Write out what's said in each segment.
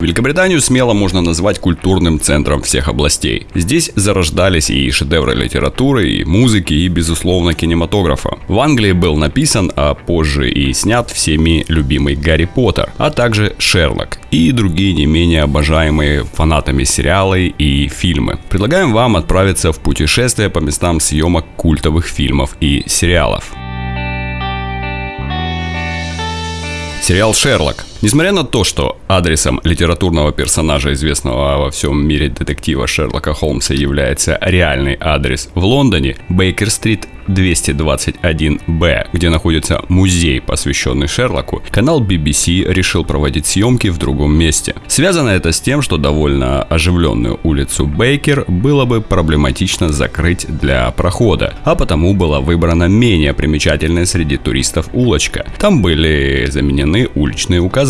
Великобританию смело можно назвать культурным центром всех областей. Здесь зарождались и шедевры литературы, и музыки, и, безусловно, кинематографа. В Англии был написан, а позже и снят всеми любимый Гарри Поттер, а также Шерлок и другие не менее обожаемые фанатами сериалы и фильмы. Предлагаем вам отправиться в путешествие по местам съемок культовых фильмов и сериалов. Сериал «Шерлок». Несмотря на то, что адресом литературного персонажа, известного во всем мире детектива Шерлока Холмса, является реальный адрес в Лондоне, Бейкер-стрит 221Б, где находится музей, посвященный Шерлоку, канал BBC решил проводить съемки в другом месте. Связано это с тем, что довольно оживленную улицу Бейкер было бы проблематично закрыть для прохода, а потому была выбрана менее примечательная среди туристов улочка. Там были заменены уличные указатели,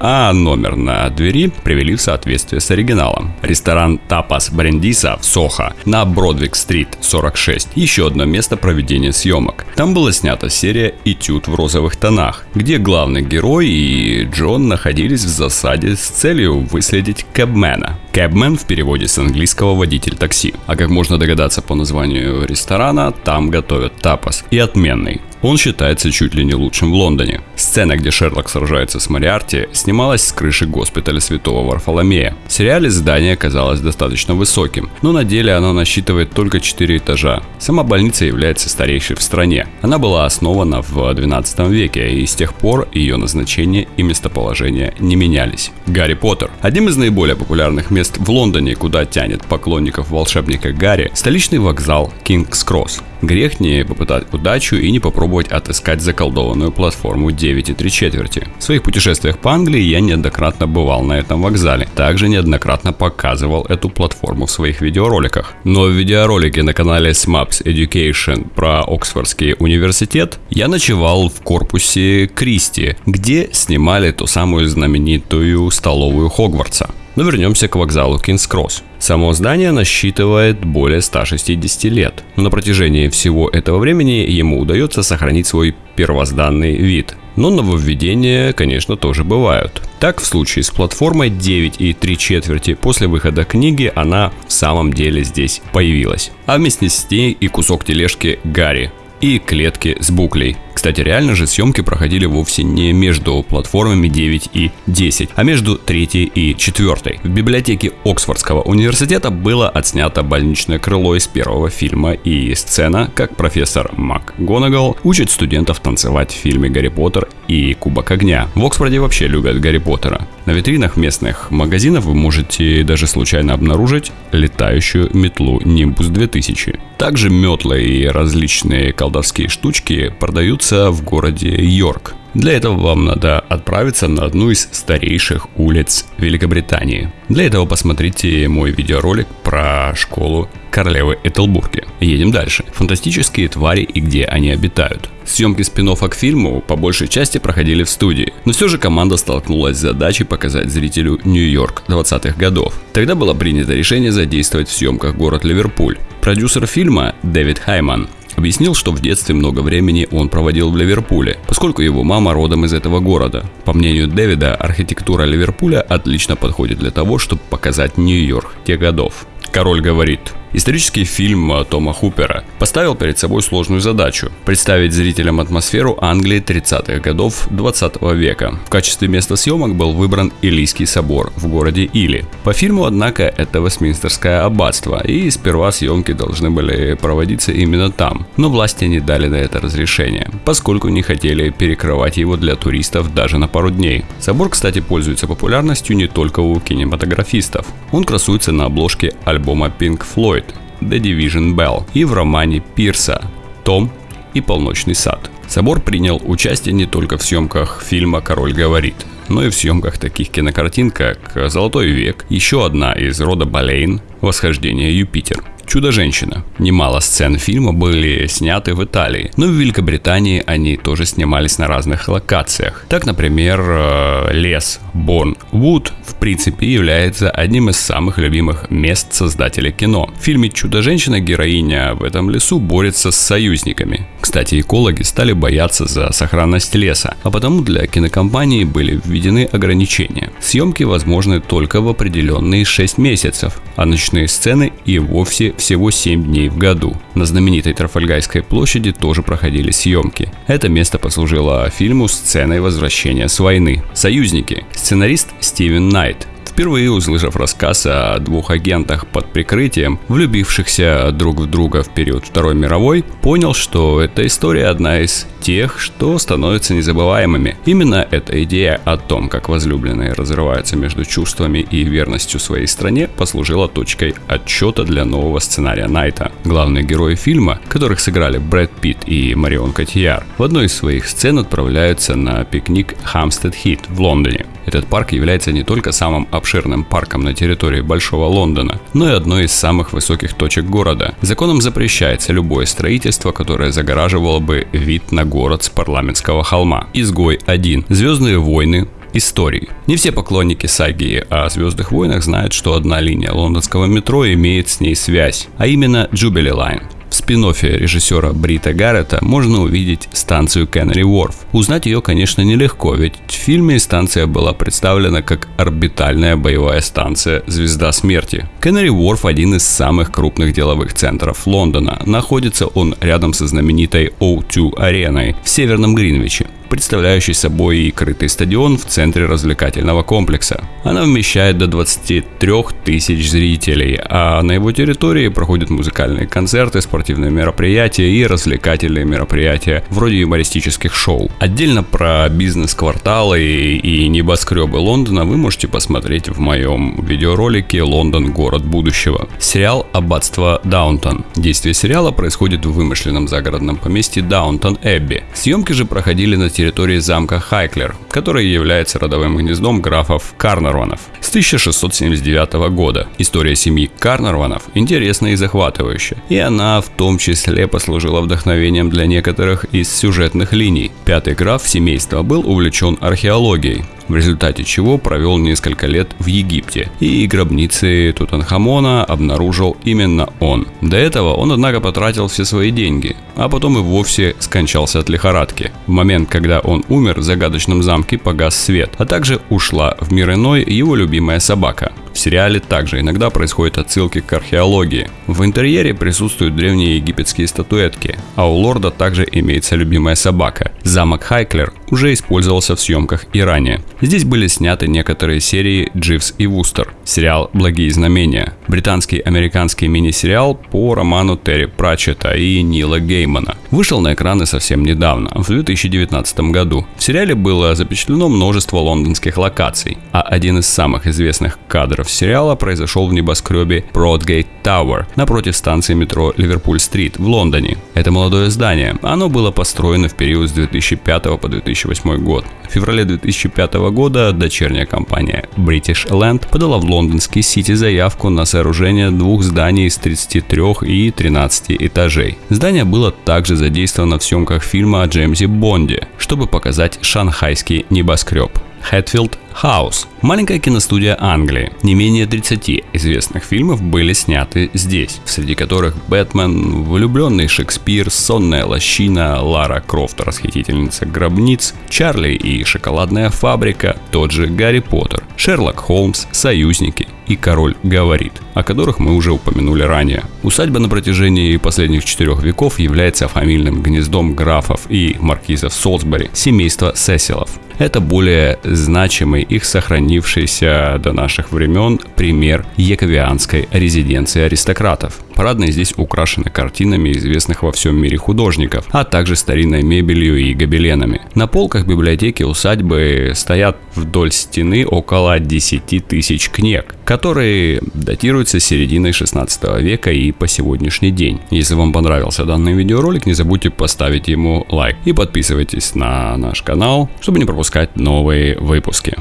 а номер на двери привели в соответствие с оригиналом. Ресторан Тапас Брендиса в Сохо на Бродвик-стрит 46. Еще одно место проведения съемок. Там была снята серия «Этюд в розовых тонах», где главный герой и Джон находились в засаде с целью выследить Кэбмена. Кэбмен в переводе с английского водитель такси. А как можно догадаться по названию ресторана, там готовят тапас. И отменный. Он считается чуть ли не лучшим в Лондоне. Сцена, где Шерлок сражается с Мариарти, снималась с крыши госпиталя Святого Варфоломея. В сериале здание казалось достаточно высоким, но на деле оно насчитывает только 4 этажа. Сама больница является старейшей в стране. Она была основана в 12 веке, и с тех пор ее назначение и местоположение не менялись. Гарри Поттер. Одним из наиболее популярных мест в Лондоне, куда тянет поклонников волшебника Гарри, столичный вокзал Кингс Кросс. Грех не попытать удачу и не попробовать отыскать заколдованную платформу 9 и 3 четверти. В своих путешествиях по Англии я неоднократно бывал на этом вокзале. Также неоднократно показывал эту платформу в своих видеороликах. Но в видеоролике на канале SMAPS Education про Оксфордский университет я ночевал в корпусе Кристи, где снимали ту самую знаменитую столовую Хогвартса. Но вернемся к вокзалу Кингс-Кросс. Само здание насчитывает более 160 лет, но на протяжении всего этого времени ему удается сохранить свой первозданный вид. Но нововведения, конечно, тоже бывают. Так, в случае с платформой 9 и 3 четверти после выхода книги она в самом деле здесь появилась. А вместе с ней и кусок тележки Гарри, и клетки с буклей. Кстати, реально же съемки проходили вовсе не между платформами 9 и 10, а между 3 и 4. В библиотеке Оксфордского университета было отснято больничное крыло из первого фильма и сцена, как профессор МакГонагал учит студентов танцевать в фильме «Гарри Поттер» и «Кубок огня». В Оксфорде вообще любят Гарри Поттера. На витринах местных магазинов вы можете даже случайно обнаружить летающую метлу Nimbus 2000. Также метлы и различные колдовские штучки продаются находится в городе Йорк. Для этого вам надо отправиться на одну из старейших улиц Великобритании. Для этого посмотрите мой видеоролик про школу королевы Этелбурги. Едем дальше. Фантастические твари и где они обитают. Съемки спин к фильму по большей части проходили в студии, но все же команда столкнулась с задачей показать зрителю Нью-Йорк 20-х годов. Тогда было принято решение задействовать в съемках город Ливерпуль. Продюсер фильма Дэвид Хайман Объяснил, что в детстве много времени он проводил в Ливерпуле, поскольку его мама родом из этого города. По мнению Дэвида, архитектура Ливерпуля отлично подходит для того, чтобы показать Нью-Йорк тех годов. Король говорит, Исторический фильм Тома Хупера поставил перед собой сложную задачу – представить зрителям атмосферу Англии 30-х годов 20 века. В качестве места съемок был выбран Илийский собор в городе Или. По фильму, однако, это Вестминстерское аббатство, и сперва съемки должны были проводиться именно там. Но власти не дали на это разрешение, поскольку не хотели перекрывать его для туристов даже на пару дней. Собор, кстати, пользуется популярностью не только у кинематографистов. Он красуется на обложке альбома Pink Floyd The Division Bell и в романе Пирса «Том и полночный сад». Собор принял участие не только в съемках фильма «Король говорит», но и в съемках таких кинокартин, как «Золотой век», еще одна из рода Болейн «Восхождение Юпитер». «Чудо-женщина». Немало сцен фильма были сняты в Италии, но в Великобритании они тоже снимались на разных локациях. Так, например, э, лес Борн Вуд в принципе является одним из самых любимых мест создателей кино. В фильме «Чудо-женщина» героиня в этом лесу борется с союзниками. Кстати, экологи стали бояться за сохранность леса, а потому для кинокомпании были введены ограничения. Съемки возможны только в определенные 6 месяцев, а ночные сцены и вовсе всего 7 дней в году. На знаменитой Трафальгайской площади тоже проходили съемки. Это место послужило фильму сценой возвращения с войны. Союзники. Сценарист Стивен Найт Впервые услышав рассказ о двух агентах под прикрытием, влюбившихся друг в друга в период Второй мировой, понял, что эта история одна из тех, что становятся незабываемыми. Именно эта идея о том, как возлюбленные разрываются между чувствами и верностью своей стране, послужила точкой отчета для нового сценария Найта. Главные герои фильма, которых сыграли Брэд Питт и Марион Котияр, в одной из своих сцен отправляются на пикник Хамстед Хит в Лондоне. Этот парк является не только самым обширным парком на территории Большого Лондона, но и одной из самых высоких точек города. Законом запрещается любое строительство, которое загораживало бы вид на город с парламентского холма. Изгой 1. Звездные войны, истории. Не все поклонники саги о Звездных войнах знают, что одна линия лондонского метро имеет с ней связь, а именно Jubilee Line. Спин режиссера Брита Гаррета можно увидеть станцию Кеннери Уорф. Узнать ее, конечно, нелегко, ведь в фильме станция была представлена как орбитальная боевая станция «Звезда смерти». Кеннери Уорф – один из самых крупных деловых центров Лондона. Находится он рядом со знаменитой O2 ареной в Северном Гринвиче представляющий собой крытый стадион в центре развлекательного комплекса. Она вмещает до 23 тысяч зрителей, а на его территории проходят музыкальные концерты, спортивные мероприятия и развлекательные мероприятия, вроде юмористических шоу. Отдельно про бизнес-кварталы и небоскребы Лондона вы можете посмотреть в моем видеоролике «Лондон. Город будущего». Сериал «Аббатство Даунтон». Действие сериала происходит в вымышленном загородном поместье Даунтон Эбби. Съемки же проходили на территории замка Хайклер, который является родовым гнездом графов Карнарванов с 1679 года. История семьи Карнарванов интересна и захватывающая, и она в том числе послужила вдохновением для некоторых из сюжетных линий. Пятый граф семейства был увлечен археологией, в результате чего провел несколько лет в Египте, и гробницы Тутанхамона обнаружил именно он. До этого он, однако, потратил все свои деньги, а потом и вовсе скончался от лихорадки. В момент, когда он умер, в загадочном замке погас свет, а также ушла в мир иной его любимая собака. В сериале также иногда происходят отсылки к археологии. В интерьере присутствуют древние египетские статуэтки, а у лорда также имеется любимая собака. Замок Хайклер уже использовался в съемках и ранее. Здесь были сняты некоторые серии «Дживс и Вустер», сериал «Благие знамения», британский американский мини-сериал по роману Терри Пратчета и Нила Геймана. Вышел на экраны совсем недавно, в 2019 году. В сериале было запечатлено множество лондонских локаций, а один из самых известных кадров сериала произошел в небоскребе Broadgate Tower напротив станции метро Ливерпуль-стрит в Лондоне. Это молодое здание. Оно было построено в период с 2005 по 2008 год. В феврале 2005 года дочерняя компания British Land подала в лондонский Сити заявку на сооружение двух зданий из 33 и 13 этажей. Здание было также задействовано в съемках фильма о Джеймсе Бонде, чтобы показать шанхайский небоскреб. Хэтфилд Хаус. Маленькая киностудия Англии. Не менее 30 известных фильмов были сняты здесь, среди которых «Бэтмен», «Влюбленный Шекспир», «Сонная лощина», «Лара Крофт. Расхитительница гробниц», «Чарли и шоколадная фабрика», тот же «Гарри Поттер», «Шерлок Холмс», «Союзники», и «Король говорит», о которых мы уже упомянули ранее. Усадьба на протяжении последних четырех веков является фамильным гнездом графов и маркизов Солсбери, семейства Сесилов. Это более значимый их сохранившийся до наших времен пример яковианской резиденции аристократов. Парадные здесь украшены картинами известных во всем мире художников, а также старинной мебелью и гобеленами. На полках библиотеки усадьбы стоят вдоль стены около 10 тысяч книг, которые датируются серединой 16 века и по сегодняшний день. Если вам понравился данный видеоролик, не забудьте поставить ему лайк и подписывайтесь на наш канал, чтобы не пропускать новые выпуски.